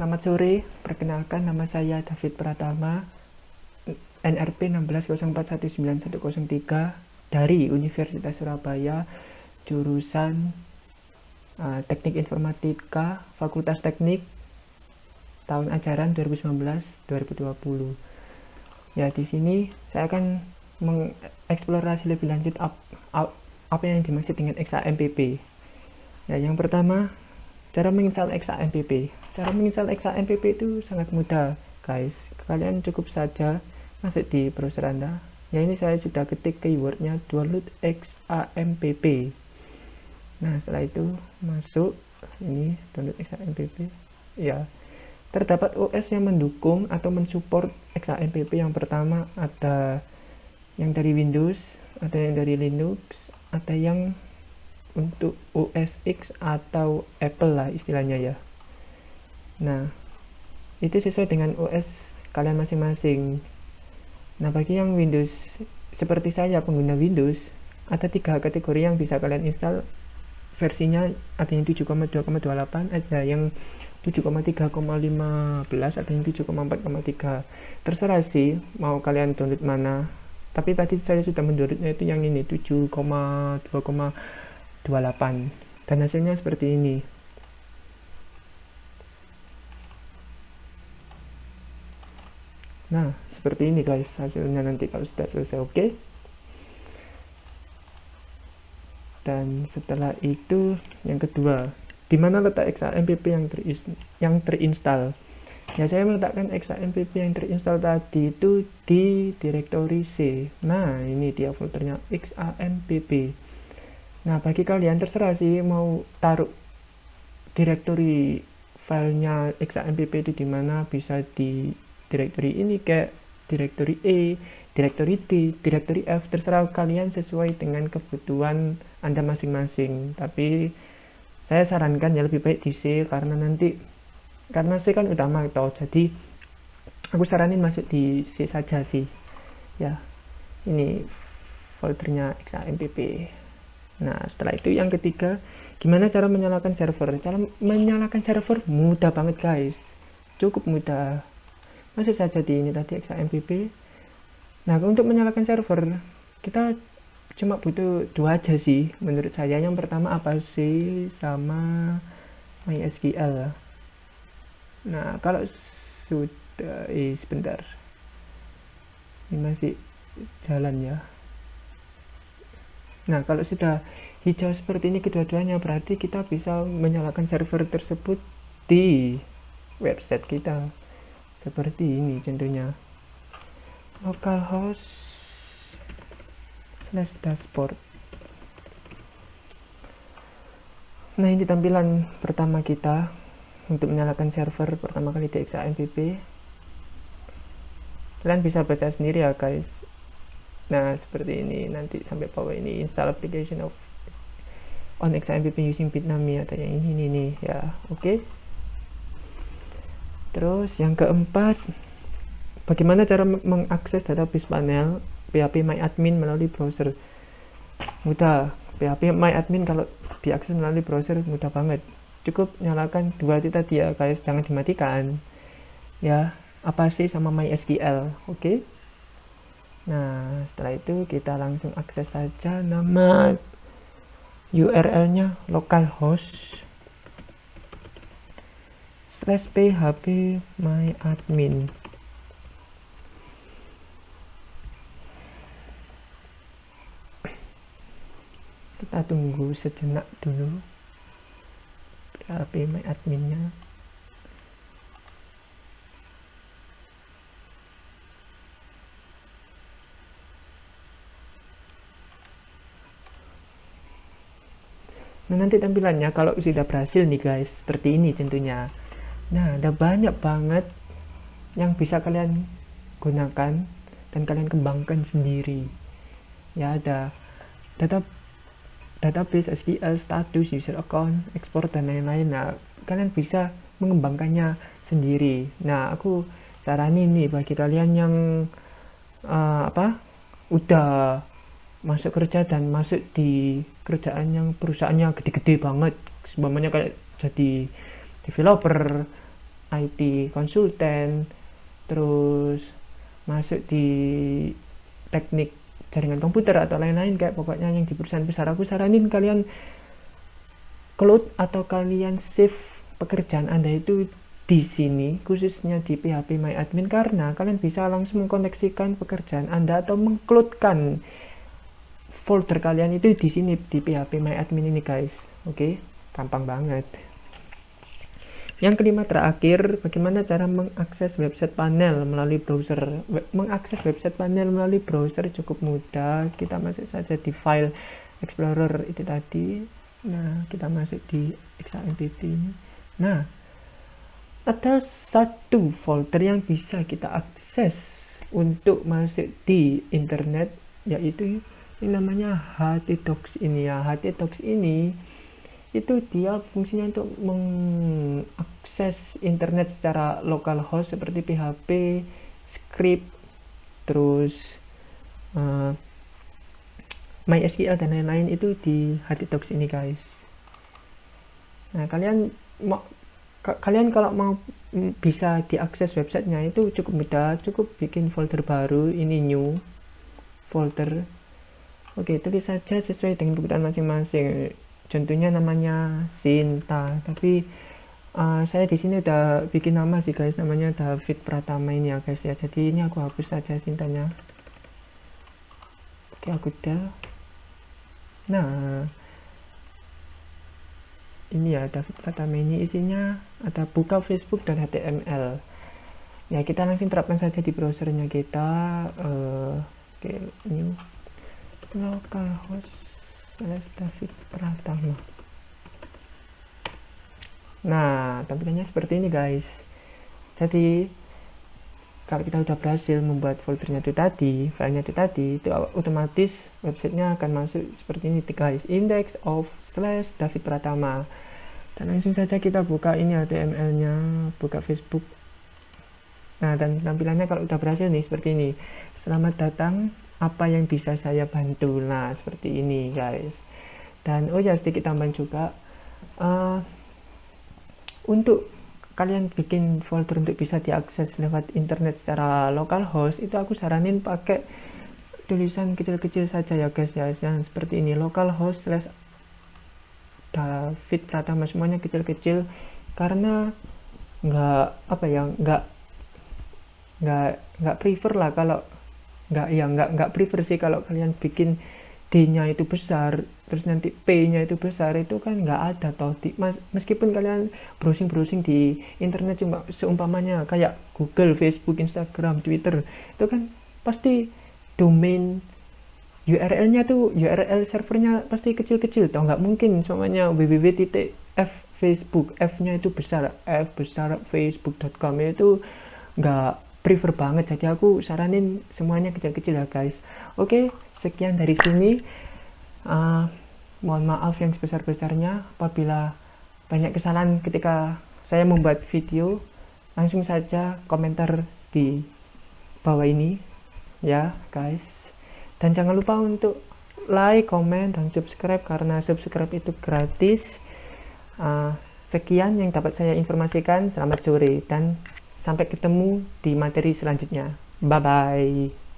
Selamat sore, perkenalkan nama saya David Pratama, NRP 160419103 dari Universitas Surabaya, jurusan uh, Teknik Informatika, Fakultas Teknik, tahun ajaran 2019-2020. Ya, di sini saya akan mengeksplorasi lebih lanjut ap, ap, apa yang dimaksud dengan XAMPP. Ya, yang pertama, cara menginstal XAMPP cara menginstal XAMPP itu sangat mudah guys. Kalian cukup saja masuk di browser anda. Ya ini saya sudah ketik keywordnya download XAMPP nah setelah itu masuk ini download XAMPP ya terdapat OS yang mendukung atau mensupport XAMPP yang pertama ada yang dari Windows ada yang dari Linux ada yang untuk OS X atau Apple lah istilahnya ya. Nah, itu sesuai dengan OS kalian masing-masing. Nah, bagi yang Windows seperti saya pengguna Windows, ada tiga kategori yang bisa kalian install. Versinya ada yang 7,2,28 ada yang 7,3,15 ada yang 7,4,3 terserah sih mau kalian download mana. Tapi tadi saya sudah mendownloadnya itu yang ini 7,2,28 dan hasilnya seperti ini Nah, seperti ini guys hasilnya nanti kalau sudah selesai oke. Okay? Dan setelah itu yang kedua, di mana letak XAMPP yang yang terinstall? Ya saya meletakkan XAMPP yang terinstall tadi itu di direktori C. Nah, ini dia foldernya XAMPP. Nah, bagi kalian terserah sih mau taruh direktori filenya XAMPP itu di mana bisa di directory ini kayak directory E, directory D, directory F, terserah kalian sesuai dengan kebutuhan Anda masing-masing. Tapi saya sarankan ya lebih baik di C karena nanti karena C kan utama tau jadi aku saranin masuk di C saja sih. Ya, ini foldernya XAMPP. Nah, setelah itu yang ketiga, gimana cara menyalakan server? Cara menyalakan server mudah banget guys. Cukup mudah. Masih saja di ini tadi XAMPP nah untuk menyalakan server kita cuma butuh dua aja sih menurut saya. Yang pertama apa sih? Sama MySQL nah kalau sudah eh sebentar. Ini masih jalan ya nah kalau sudah hijau seperti ini kedua-duanya berarti kita bisa menyalakan server tersebut di website kita. Seperti ini contohnya. Localhost slash dashboard. Nah ini tampilan pertama kita untuk menyalakan server pertama kali di XAMPP kalian bisa baca sendiri ya guys nah seperti ini nanti sampai bawah ini install application of on XAMPP using Bitnami atau yang ini nih, nih ya oke okay? Terus yang keempat, bagaimana cara mengakses database panel PHP MyAdmin melalui browser? Mudah, PHP MyAdmin kalau diakses melalui browser mudah banget. Cukup nyalakan dua titik tadi ya guys, jangan dimatikan. Ya, apa sih sama MySQL, oke? Okay? Nah, setelah itu kita langsung akses saja nama URL-nya localhost slash php my admin kita tunggu sejenak dulu php my adminnya Nah nanti tampilannya kalau sudah berhasil nih guys, seperti ini tentunya. Nah, ada banyak banget yang bisa kalian gunakan dan kalian kembangkan sendiri. Ya, ada data database SQL, status, user account, export dan lain-lain. Nah, kalian bisa mengembangkannya sendiri. Nah, aku saranin nih bagi kalian yang uh, apa? udah masuk kerja dan masuk di kerjaan yang perusahaannya gede-gede banget. Sebenarnya kayak jadi developer IT konsultan terus masuk di teknik jaringan komputer atau lain-lain kayak pokoknya yang di perusahaan besar aku saranin kalian cloud atau kalian save pekerjaan anda itu di sini khususnya di PHP My Admin karena kalian bisa langsung mengkoneksikan pekerjaan anda atau mengcloudkan folder kalian itu di sini di PHP My Admin ini guys oke okay? gampang banget yang kelima terakhir, bagaimana cara mengakses website panel melalui browser. Mengakses website panel melalui browser cukup mudah. Kita masuk saja di file Explorer itu tadi. Nah, kita masuk di XAMPP ini. Nah, ada satu folder yang bisa kita akses untuk masuk di internet, yaitu ini namanya HT ini ya. HT ini itu dia fungsinya untuk mengakses internet secara lokal host seperti PHP, script, terus uh, MySQL dan lain-lain itu di HTTalks ini guys. Nah kalian mau kalian kalau mau bisa diakses websitenya itu cukup mudah, cukup bikin folder baru, ini new folder. Oke, tulis saja sesuai dengan kebutuhan masing-masing. Contohnya namanya Sinta tapi uh, saya di sini udah bikin nama sih guys. Namanya David Pratama ini ya guys ya. Jadi ini aku hapus saja Sintanya. Oke aku udah. Nah ini ya David Pratama ini isinya ada buka Facebook dan HTML ya kita langsung terapkan saja di browsernya kita. Uh, oke okay, new localhost slash David Pratama. Nah tampilannya seperti ini guys. Jadi kalau kita sudah berhasil membuat foldernya itu tadi filenya itu tadi itu otomatis websitenya akan masuk seperti ini guys index of slash David Pratama. Dan langsung saja kita buka ini HTML nya buka Facebook. Nah dan tampilannya kalau sudah berhasil nih seperti ini. Selamat datang apa yang bisa saya bantu? Nah seperti ini guys. Dan oh ya sedikit tambahan juga. Uh, untuk kalian bikin folder untuk bisa diakses lewat internet secara lokal host itu aku saranin pakai tulisan kecil-kecil saja ya guys ya. Yang seperti ini local host slash David Pratama. Semuanya kecil-kecil. Karena nggak apa ya nggak nggak nggak prefer lah kalau nggak ya nggak nggak prefer sih kalau kalian bikin D-nya itu besar terus nanti P-nya itu besar itu kan nggak ada toh. Di, mas, meskipun kalian browsing-browsing di internet cuma seumpamanya kayak Google, Facebook, Instagram, Twitter itu kan pasti domain URL-nya tuh URL servernya pasti kecil-kecil toh. Nggak mungkin semuanya www.f Facebook F-nya itu besar F besar facebook.com itu nggak prefer banget. Jadi aku saranin semuanya kecil-kecil ya guys. Oke sekian dari sini. Uh, mohon maaf yang sebesar-besarnya apabila banyak kesalahan ketika saya membuat video. Langsung saja komentar di bawah ini ya guys. Dan jangan lupa untuk like, comment, dan subscribe karena subscribe itu gratis. Uh, sekian yang dapat saya informasikan. Selamat sore dan Sampai ketemu di materi selanjutnya. Bye-bye.